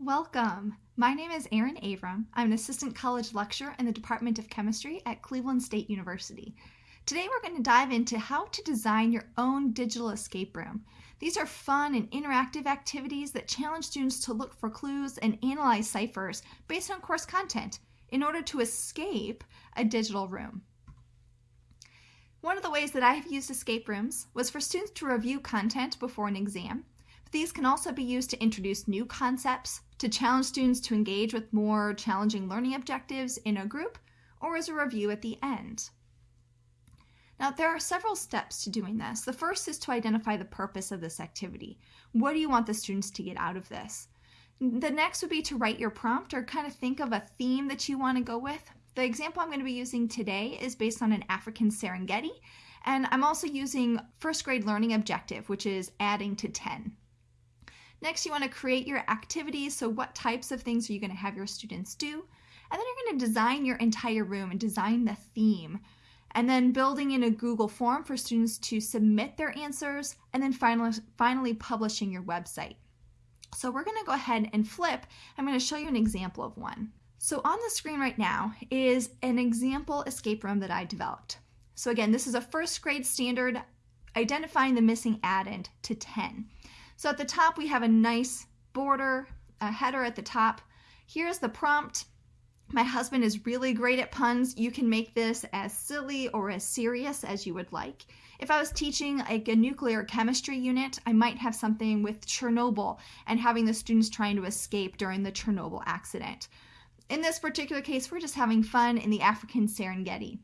Welcome. My name is Erin Avram. I'm an assistant college lecturer in the Department of Chemistry at Cleveland State University. Today we're going to dive into how to design your own digital escape room. These are fun and interactive activities that challenge students to look for clues and analyze ciphers based on course content in order to escape a digital room. One of the ways that I have used escape rooms was for students to review content before an exam. These can also be used to introduce new concepts, to challenge students to engage with more challenging learning objectives in a group, or as a review at the end. Now, there are several steps to doing this. The first is to identify the purpose of this activity. What do you want the students to get out of this? The next would be to write your prompt or kind of think of a theme that you want to go with. The example I'm going to be using today is based on an African Serengeti, and I'm also using first grade learning objective, which is adding to 10. Next, you want to create your activities. So what types of things are you going to have your students do? And then you're going to design your entire room and design the theme. And then building in a Google form for students to submit their answers, and then finally, finally publishing your website. So we're going to go ahead and flip. I'm going to show you an example of one. So on the screen right now is an example escape room that I developed. So again, this is a first grade standard identifying the missing addend to 10. So at the top, we have a nice border, a header at the top. Here's the prompt. My husband is really great at puns. You can make this as silly or as serious as you would like. If I was teaching like a nuclear chemistry unit, I might have something with Chernobyl and having the students trying to escape during the Chernobyl accident. In this particular case, we're just having fun in the African Serengeti.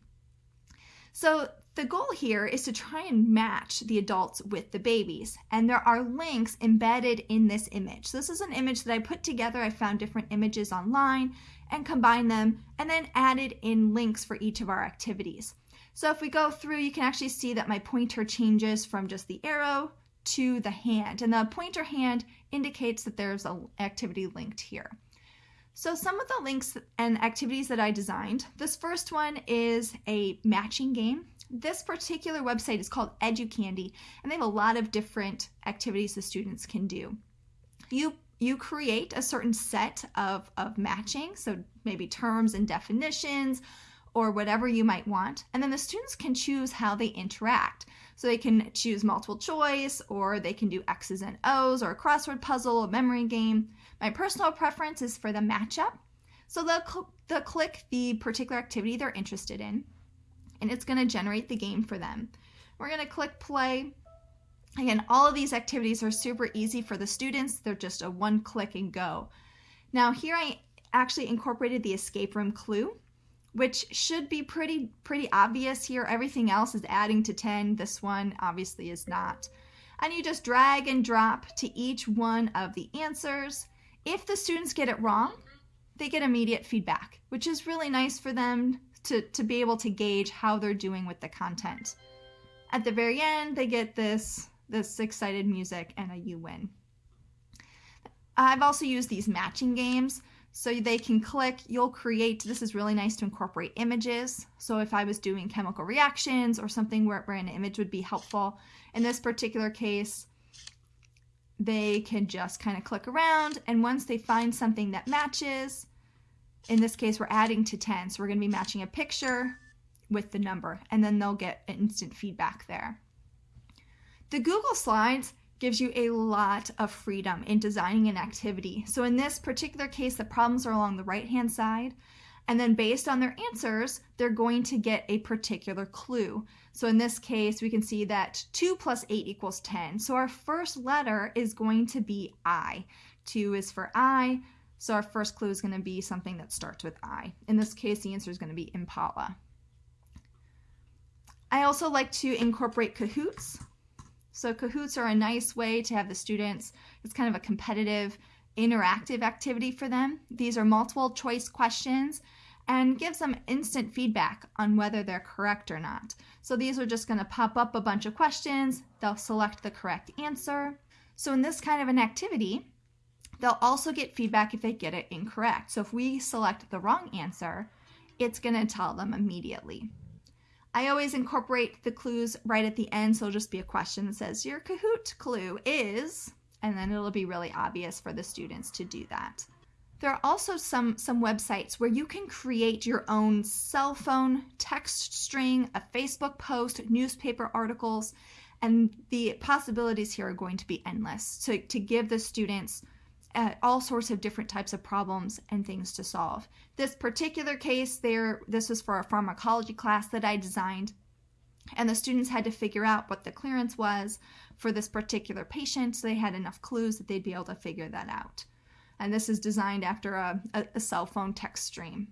So the goal here is to try and match the adults with the babies, and there are links embedded in this image. So this is an image that I put together. I found different images online and combined them and then added in links for each of our activities. So if we go through, you can actually see that my pointer changes from just the arrow to the hand, and the pointer hand indicates that there's an activity linked here. So some of the links and activities that I designed, this first one is a matching game. This particular website is called EduCandy, and they have a lot of different activities the students can do. You you create a certain set of, of matching, so maybe terms and definitions, or whatever you might want. And then the students can choose how they interact. So they can choose multiple choice, or they can do X's and O's, or a crossword puzzle, a memory game. My personal preference is for the matchup. So they'll, cl- they'll click the particular activity they're interested in and it's going to generate the game for them. We're going to click play. Again, all of these activities are super easy for the students. They're just a one click and go. Now here I actually incorporated the escape room clue, which should be pretty, pretty obvious here. Everything else is adding to 10. This one obviously is not. And you just drag and drop to each one of the answers. If the students get it wrong, they get immediate feedback, which is really nice for them to, to be able to gauge how they're doing with the content. At the very end, they get this, this excited music and a you win. I've also used these matching games so they can click, you'll create, this is really nice to incorporate images. So if I was doing chemical reactions or something where, where an image would be helpful, in this particular case, they can just kind of click around and once they find something that matches, in this case, we're adding to 10. So we're going to be matching a picture with the number, and then they'll get instant feedback there. The Google Slides gives you a lot of freedom in designing an activity. So in this particular case, the problems are along the right-hand side, and then based on their answers, they're going to get a particular clue. So in this case, we can see that 2 plus 8 equals 10. So our first letter is going to be I. 2 is for I, so our first clue is going to be something that starts with I. In this case, the answer is going to be Impala. I also like to incorporate Kahoots. So Kahoots are a nice way to have the students, it's kind of a competitive, interactive activity for them. These are multiple choice questions and gives them instant feedback on whether they're correct or not. So these are just going to pop up a bunch of questions. They'll select the correct answer. So in this kind of an activity, They'll also get feedback if they get it incorrect. So if we select the wrong answer, it's going to tell them immediately. I always incorporate the clues right at the end, so it'll just be a question that says, Your Kahoot clue is, and then it'll be really obvious for the students to do that. There are also some, some websites where you can create your own cell phone text string, a Facebook post, newspaper articles, and the possibilities here are going to be endless to, to give the students uh, all sorts of different types of problems and things to solve. This particular case there, this was for a pharmacology class that I designed, and the students had to figure out what the clearance was for this particular patient, so they had enough clues that they'd be able to figure that out and this is designed after a, a, a cell phone text stream.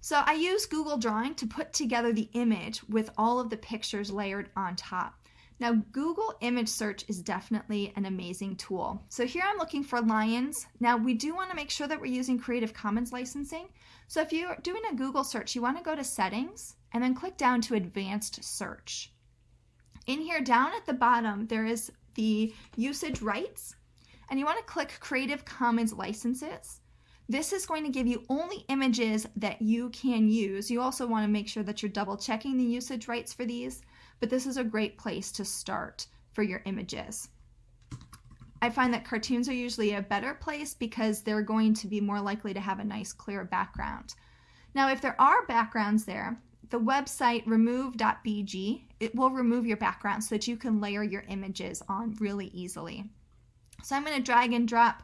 So I use Google Drawing to put together the image with all of the pictures layered on top. Now Google image search is definitely an amazing tool. So here I'm looking for lions. Now we do want to make sure that we're using Creative Commons licensing. So if you're doing a Google search, you want to go to settings and then click down to advanced search. In here down at the bottom, there is the usage rights and you want to click Creative Commons licenses. This is going to give you only images that you can use. You also want to make sure that you're double checking the usage rights for these, but this is a great place to start for your images. I find that cartoons are usually a better place because they're going to be more likely to have a nice clear background. Now, if there are backgrounds there, the website remove.bg, it will remove your background so that you can layer your images on really easily. So I'm going to drag and drop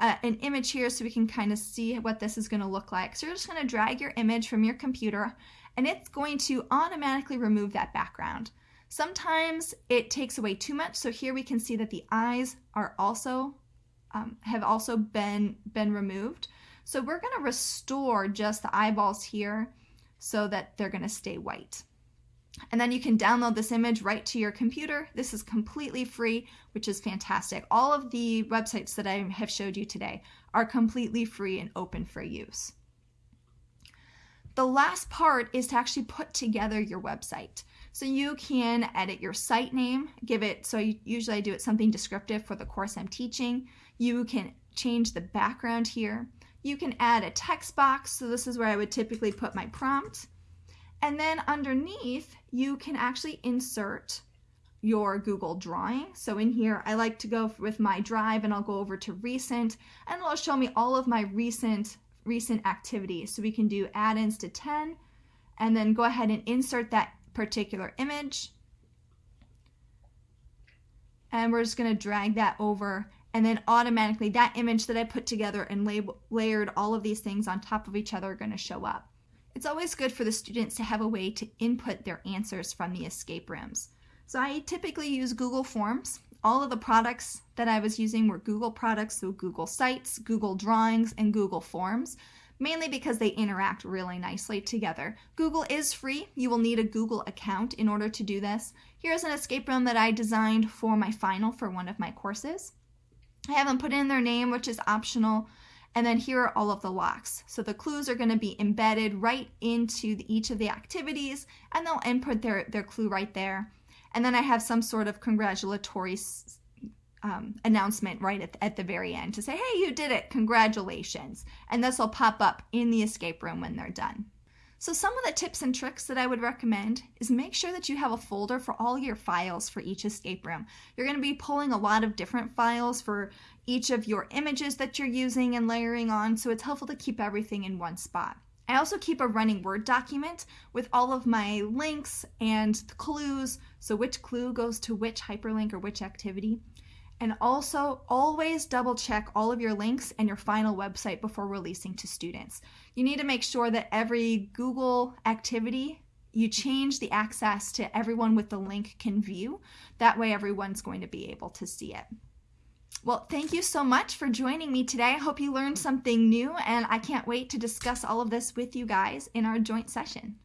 uh, an image here so we can kind of see what this is going to look like. So you're just going to drag your image from your computer and it's going to automatically remove that background. Sometimes it takes away too much. So here we can see that the eyes are also um, have also been been removed. So we're going to restore just the eyeballs here so that they're going to stay white. And then you can download this image right to your computer. This is completely free, which is fantastic. All of the websites that I have showed you today are completely free and open for use. The last part is to actually put together your website. So you can edit your site name, give it, so usually I do it something descriptive for the course I'm teaching. You can change the background here. You can add a text box. So this is where I would typically put my prompt. And then underneath, you can actually insert your Google Drawing. So in here, I like to go with my drive and I'll go over to recent and it'll show me all of my recent recent activities. So we can do addends to 10 and then go ahead and insert that particular image. And we're just gonna drag that over and then automatically that image that I put together and layered all of these things on top of each other are gonna show up. It's always good for the students to have a way to input their answers from the escape rooms. So I typically use Google Forms. All of the products that I was using were Google products, so Google Sites, Google Drawings, and Google Forms, mainly because they interact really nicely together. Google is free. You will need a Google account in order to do this. Here's an escape room that I designed for my final for one of my courses. I haven't put in their name, which is optional. And then here are all of the locks. So the clues are going to be embedded right into the, each of the activities and they'll input their, their clue right there. And then I have some sort of congratulatory um, announcement right at, at the very end to say, hey, you did it, congratulations. And this will pop up in the escape room when they're done. So some of the tips and tricks that I would recommend is make sure that you have a folder for all your files for each escape room. You're going to be pulling a lot of different files for each of your images that you're using and layering on, so it's helpful to keep everything in one spot. I also keep a running Word document with all of my links and the clues, so which clue goes to which hyperlink or which activity. And also always double check all of your links and your final website before releasing to students. You need to make sure that every Google activity you change the access to everyone with the link can view. That way everyone's going to be able to see it. Well, thank you so much for joining me today. I hope you learned something new and I can't wait to discuss all of this with you guys in our joint session.